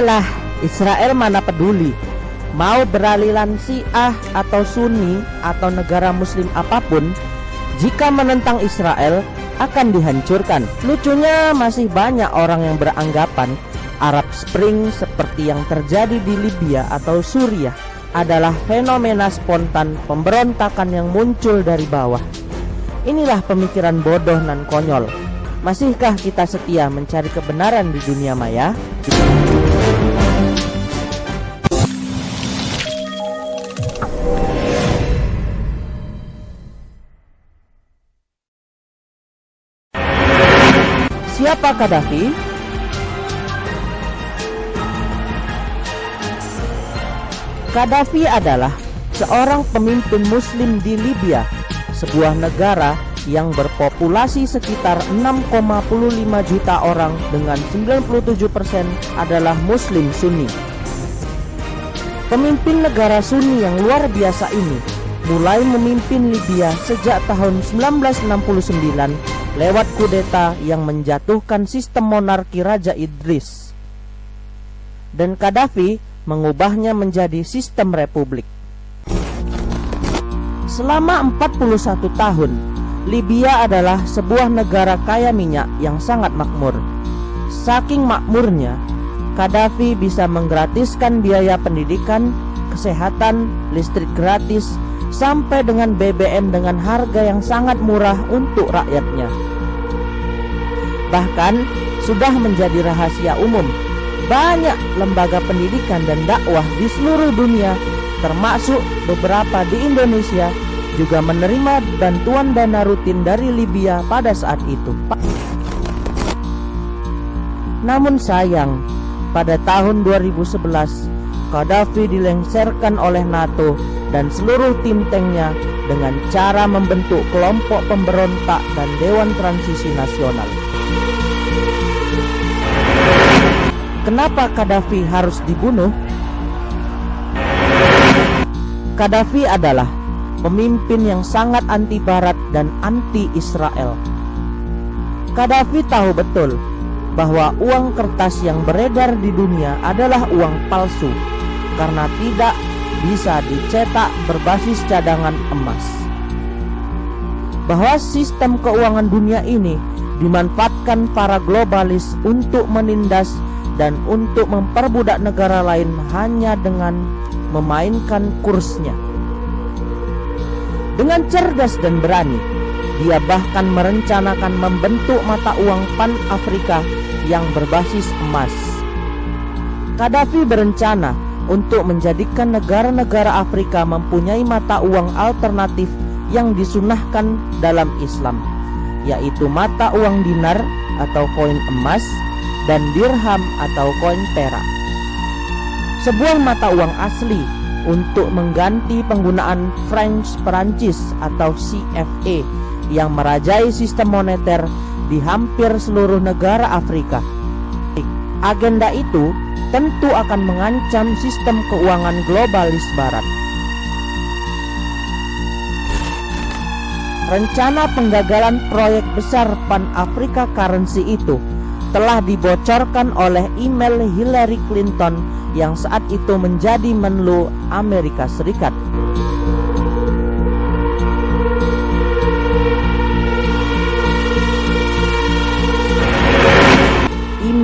Halah, Israel mana peduli? Mau beraliran Syiah atau Sunni atau negara muslim apa pun Jika menentang Israel akan dihancurkan. Lucunya masih banyak orang yang beranggapan Arab Spring seperti yang terjadi di Libya atau Suriah adalah fenomena spontan pemberontakan yang muncul dari bawah. Inilah pemikiran bodoh dan konyol. Masihkah kita setia mencari kebenaran di dunia maya? Siapa Gaddafi? Gaddafi adalah seorang pemimpin muslim di Libya, sebuah negara yang berpopulasi sekitar 6,5 juta orang dengan 97% adalah muslim sunni. Pemimpin negara sunni yang luar biasa ini mulai memimpin Libya sejak tahun 1969 lewat kudeta yang menjatuhkan sistem monarki Raja Idris. Dan Gaddafi mengubahnya menjadi sistem republik. Selama 41 tahun, Libya adalah sebuah negara kaya minyak yang sangat makmur. Saking makmurnya, Gaddafi bisa menggratiskan biaya pendidikan, kesehatan, listrik gratis, sampai dengan BBM dengan harga yang sangat murah untuk rakyatnya. Bahkan sudah menjadi rahasia umum, banyak lembaga pendidikan dan dakwah di seluruh dunia, termasuk beberapa di Indonesia, juga menerima bantuan dana rutin dari Libya pada saat itu. Namun sayang, pada tahun 2011, Gaddafi dilengsarkan oleh NATO dan seluruh tim tanknya dengan cara membentuk kelompok pemberontak dan Dewan Transisi Nasional. Kenapa Gaddafi harus dibunuh? Gaddafi adalah pemimpin yang sangat anti barat dan anti Israel. Gaddafi tahu betul bahwa uang kertas yang beredar di dunia adalah uang palsu karena tidak bisa dicetak berbasis cadangan emas. Bahwa sistem keuangan dunia ini dimanfaatkan para globalis untuk menindas dan untuk memperbudak negara lain hanya dengan memainkan kursnya. Dengan cerdas dan berani, dia bahkan merencanakan membentuk mata uang Pan-Afrika yang berbasis emas. Gaddafi berencana untuk menjadikan negara-negara Afrika mempunyai mata uang alternatif yang disunahkan dalam Islam, yaitu mata uang dinar atau koin emas dan dirham atau koin perak. Sebuah mata uang asli untuk mengganti penggunaan French Perancis atau CFA yang merajai sistem moneter di hampir seluruh negara Afrika. Agenda itu tentu akan mengancam sistem keuangan globalis barat. Rencana penggagalan proyek besar Pan Afrika Currency itu telah dibocorkan oleh email Hillary Clinton yang saat itu menjadi Menlu Amerika Serikat.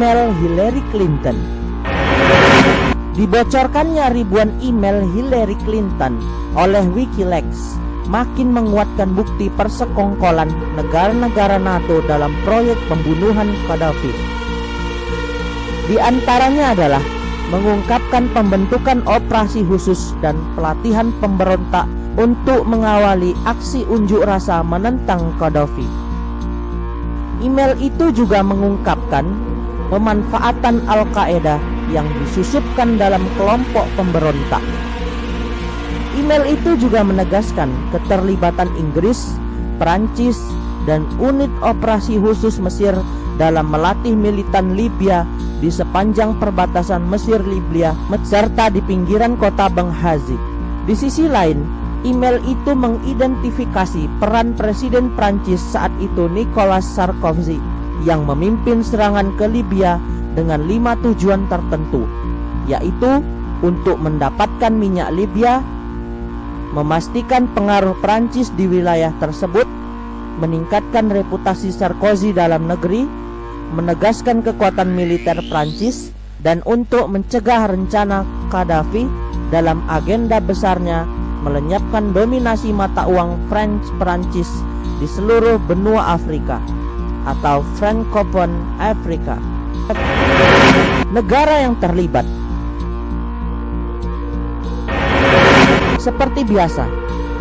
Email Hillary Clinton Dibocorkannya ribuan email Hillary Clinton oleh Wikileaks makin menguatkan bukti persekongkolan negara-negara NATO dalam proyek pembunuhan Gaddafi. Di antaranya adalah mengungkapkan pembentukan operasi khusus dan pelatihan pemberontak untuk mengawali aksi unjuk rasa menentang Gaddafi. Email itu juga mengungkapkan pemanfaatan Al-Qaeda yang disusupkan dalam kelompok pemberontak. Email itu juga menegaskan keterlibatan Inggris, Perancis, dan unit operasi khusus Mesir dalam melatih militan Libya di sepanjang perbatasan Mesir Libya serta di pinggiran kota Benghazi. Di sisi lain, email itu mengidentifikasi peran Presiden Prancis saat itu Nicolas Sarkozy yang memimpin serangan ke Libya dengan lima tujuan tertentu, yaitu untuk mendapatkan minyak Libya, memastikan pengaruh Prancis di wilayah tersebut, meningkatkan reputasi Sarkozy dalam negeri, menegaskan kekuatan militer Prancis, dan untuk mencegah rencana Gaddafi dalam agenda besarnya melenyapkan dominasi mata uang French Prancis di seluruh benua Afrika atau Francophone Afrika. Negara yang terlibat Seperti biasa,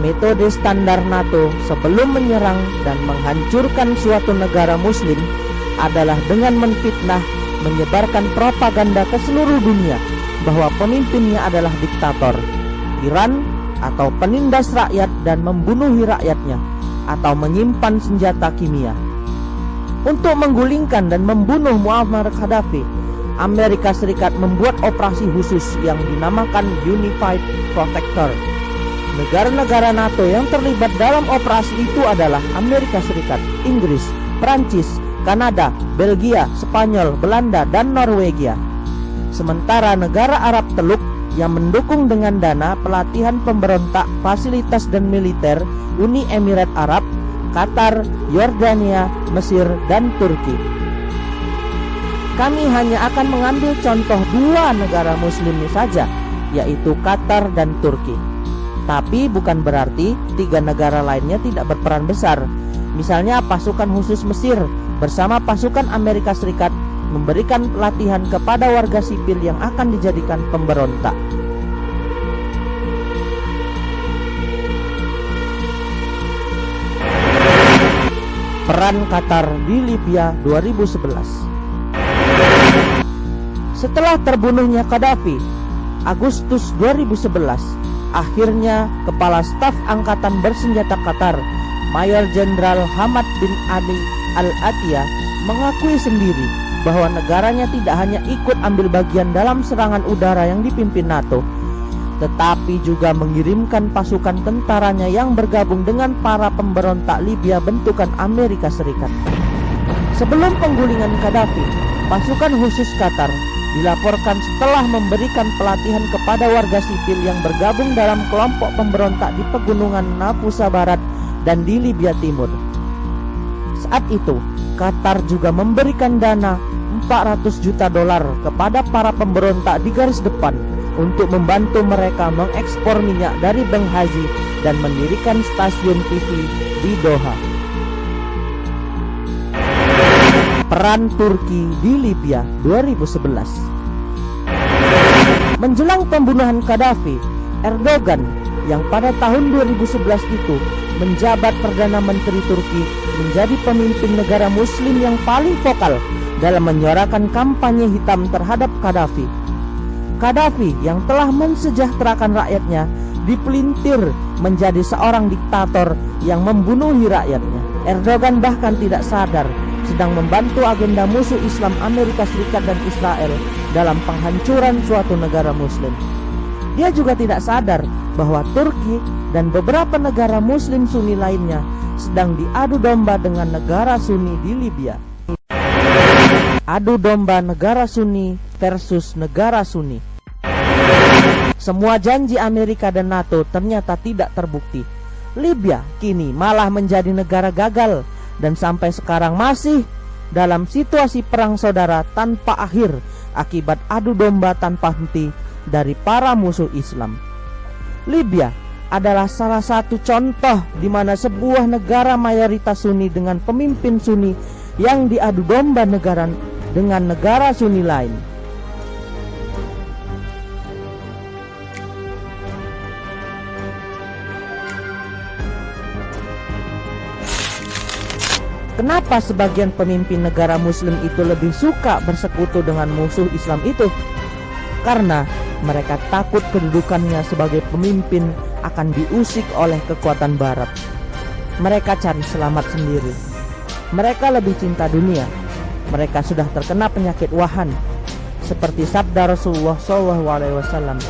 metode standar NATO sebelum menyerang dan menghancurkan suatu negara muslim adalah dengan menfitnah, menyebarkan propaganda ke seluruh dunia bahwa pemimpinnya adalah diktator, tiran, atau penindas rakyat dan membunuhi rakyatnya, atau menyimpan senjata kimia. Untuk menggulingkan dan membunuh Muammar Gaddafi, Amerika Serikat membuat operasi khusus yang dinamakan Unified Protector Negara-negara NATO yang terlibat dalam operasi itu adalah Amerika Serikat, Inggris, Prancis, Kanada, Belgia, Spanyol, Belanda, dan Norwegia. Sementara negara Arab Teluk yang mendukung dengan dana pelatihan pemberontak, fasilitas dan militer Uni Emirat Arab, Qatar, Yordania, Mesir, dan Turki. Kami hanya akan mengambil contoh dua negara muslim saja, yaitu Qatar dan Turki. Tapi bukan berarti tiga negara lainnya tidak berperan besar. Misalnya pasukan khusus Mesir bersama pasukan Amerika Serikat memberikan pelatihan kepada warga sipil yang akan dijadikan pemberontak. Peran Qatar di Libya 2011 Setelah terbunuhnya Gaddafi, Agustus 2011, Akhirnya, Kepala Staf Angkatan Bersenjata Qatar, Mayor Jenderal Hamad bin Ali Al-Atiyah, mengakui sendiri bahwa negaranya tidak hanya ikut ambil bagian dalam serangan udara yang dipimpin NATO, tetapi juga mengirimkan pasukan tentaranya yang bergabung dengan para pemberontak Libya bentukan Amerika Serikat. Sebelum penggulingan Gaddafi, pasukan khusus Qatar dilaporkan setelah memberikan pelatihan kepada warga sipil yang bergabung dalam kelompok pemberontak di pegunungan Nafusa Barat dan di Libya Timur. Saat itu, Qatar juga memberikan dana 400 juta dolar kepada para pemberontak di garis depan untuk membantu mereka mengekspor minyak dari Benghazi dan mendirikan stasiun TV di Doha. Peran Turki di Libya 2011 Menjelang pembunuhan Gaddafi, Erdogan yang pada tahun 2011 itu menjabat Perdana Menteri Turki menjadi pemimpin negara muslim yang paling vokal dalam menyuarakan kampanye hitam terhadap Gaddafi. Gaddafi yang telah mensejahterakan rakyatnya dipelintir menjadi seorang diktator yang membunuhi rakyatnya. Erdogan bahkan tidak sadar sedang membantu agenda musuh Islam Amerika Serikat dan Israel dalam penghancuran suatu negara muslim. Dia juga tidak sadar bahwa Turki dan beberapa negara muslim sunni lainnya sedang diadu domba dengan negara sunni di Libya. Adu domba negara sunni versus negara sunni. Semua janji Amerika dan NATO ternyata tidak terbukti. Libya kini malah menjadi negara gagal dan sampai sekarang masih dalam situasi perang saudara tanpa akhir akibat adu domba tanpa henti dari para musuh Islam. Libya adalah salah satu contoh di mana sebuah negara mayoritas Sunni dengan pemimpin Sunni yang diadu domba negara dengan negara Sunni lain. Kenapa sebagian pemimpin negara muslim itu lebih suka bersekutu dengan musuh Islam itu? Karena mereka takut kedudukannya sebagai pemimpin akan diusik oleh kekuatan barat. Mereka cari selamat sendiri. Mereka lebih cinta dunia. Mereka sudah terkena penyakit wahan seperti sabda Rasulullah SAW.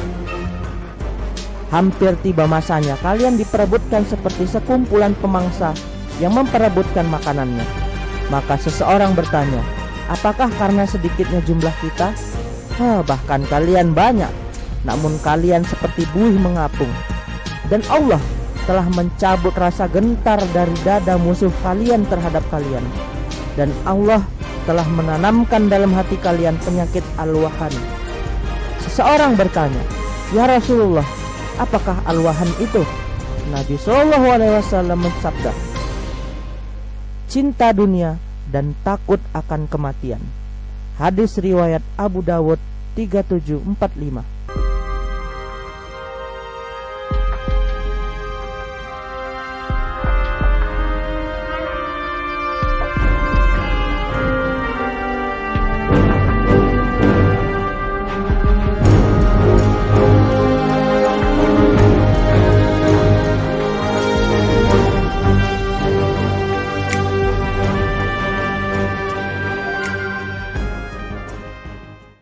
Hampir tiba masanya kalian diperebutkan seperti sekumpulan pemangsa yang memperebutkan makanannya. Maka seseorang bertanya, Apakah karena sedikitnya jumlah kita? Hah, bahkan kalian banyak, namun kalian seperti buih mengapung. Dan Allah telah mencabut rasa gentar dari dada musuh kalian terhadap kalian. Dan Allah telah menanamkan dalam hati kalian penyakit alwahan. Seseorang bertanya, "Ya Rasulullah, apakah alwahan itu?" Nabi Shallallahu alaihi wasallam mensabda, "Cinta dunia dan takut akan kematian." Hadis riwayat Abu Dawud 3745